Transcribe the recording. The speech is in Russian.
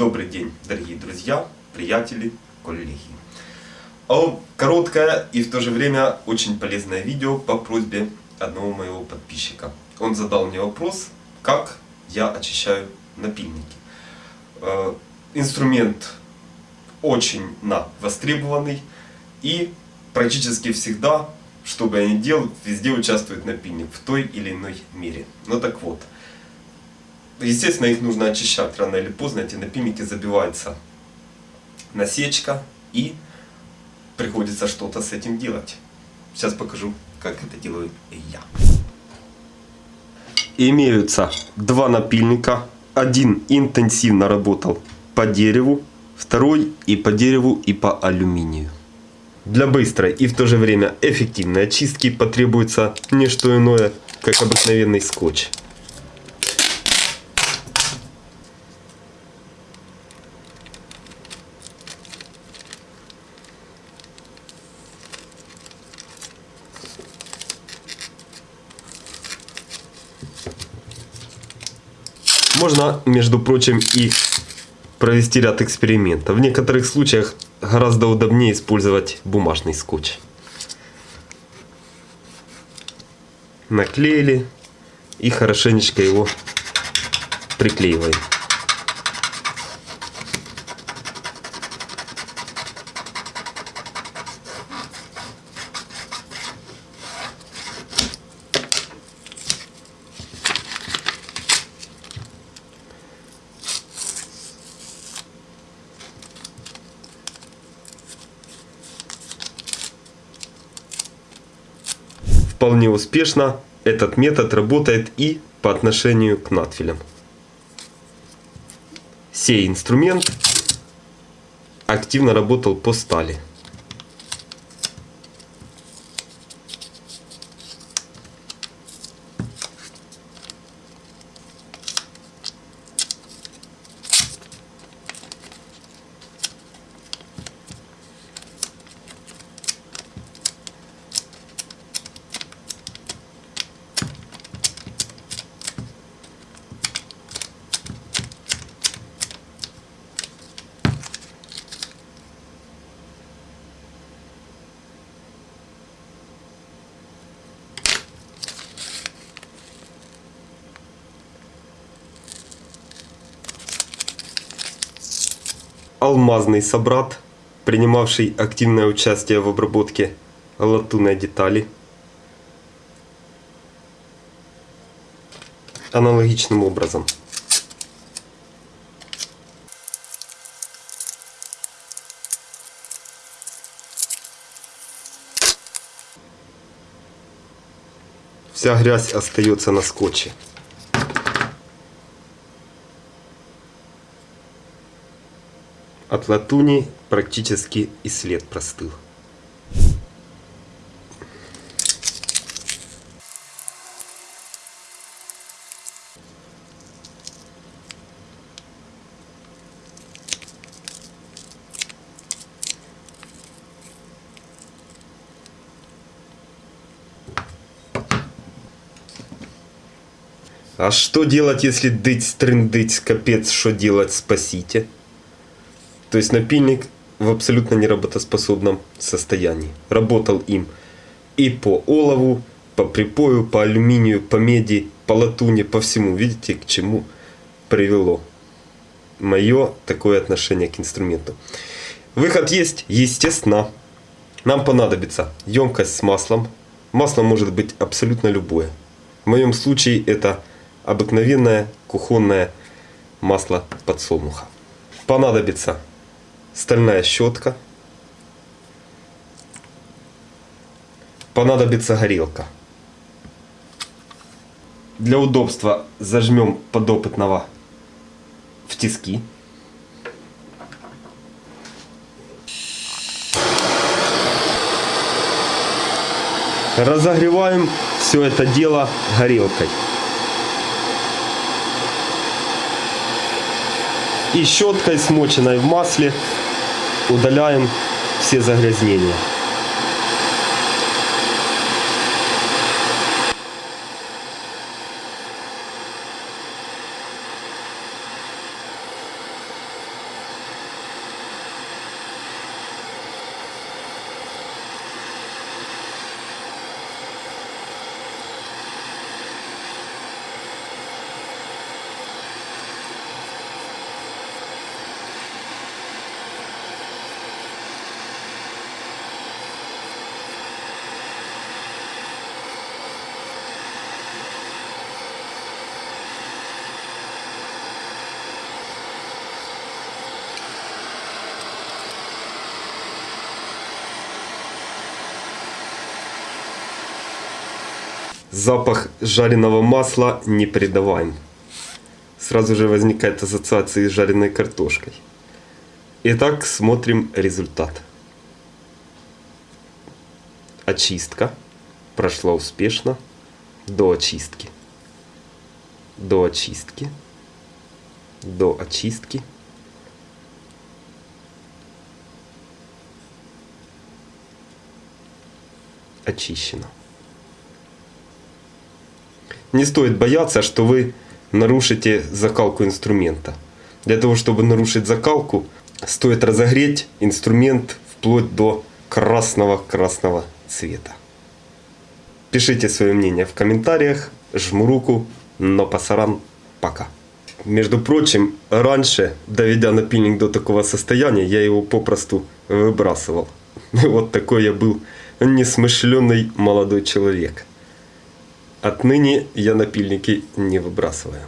Добрый день, дорогие друзья, приятели, коллеги. Короткое и в то же время очень полезное видео по просьбе одного моего подписчика. Он задал мне вопрос, как я очищаю напильники. Э, инструмент очень на востребованный и практически всегда, что бы я ни делал, везде участвует напильник в той или иной мере. Ну так вот, естественно их нужно очищать рано или поздно, эти напильники забиваются насечка и приходится что-то с этим делать. Сейчас покажу, как это делаю я. Имеются два напильника. Один интенсивно работал по дереву, второй и по дереву, и по алюминию. Для быстрой и в то же время эффективной очистки потребуется не что иное, как обыкновенный скотч. Можно, между прочим, и провести ряд экспериментов. В некоторых случаях гораздо удобнее использовать бумажный скотч. Наклеили и хорошенечко его приклеиваем. Вполне успешно этот метод работает и по отношению к надфилям. Сей инструмент активно работал по стали. Алмазный собрат, принимавший активное участие в обработке латунной детали. Аналогичным образом. Вся грязь остается на скотче. От латуни практически и след простыл. А что делать, если дыть-стрындыть, капец, что делать, спасите? То есть напильник в абсолютно неработоспособном состоянии. Работал им и по олову, по припою, по алюминию, по меди, по латуне, по всему. Видите, к чему привело мое такое отношение к инструменту. Выход есть, естественно. Нам понадобится емкость с маслом. Масло может быть абсолютно любое. В моем случае это обыкновенное кухонное масло подсолнуха. Понадобится стальная щетка, понадобится горелка. Для удобства зажмем подопытного в тиски. Разогреваем все это дело горелкой. И щеткой, смоченной в масле, удаляем все загрязнения. Запах жареного масла не передаваем. Сразу же возникает ассоциация с жареной картошкой. Итак, смотрим результат. Очистка прошла успешно до очистки. До очистки. До очистки. Очищено. Не стоит бояться, что вы нарушите закалку инструмента. Для того, чтобы нарушить закалку, стоит разогреть инструмент вплоть до красного-красного цвета. Пишите свое мнение в комментариях. Жму руку, но пасаран пока. Между прочим, раньше, доведя напильник до такого состояния, я его попросту выбрасывал. Вот такой я был несмышленный молодой человек. Отныне я напильники не выбрасываю.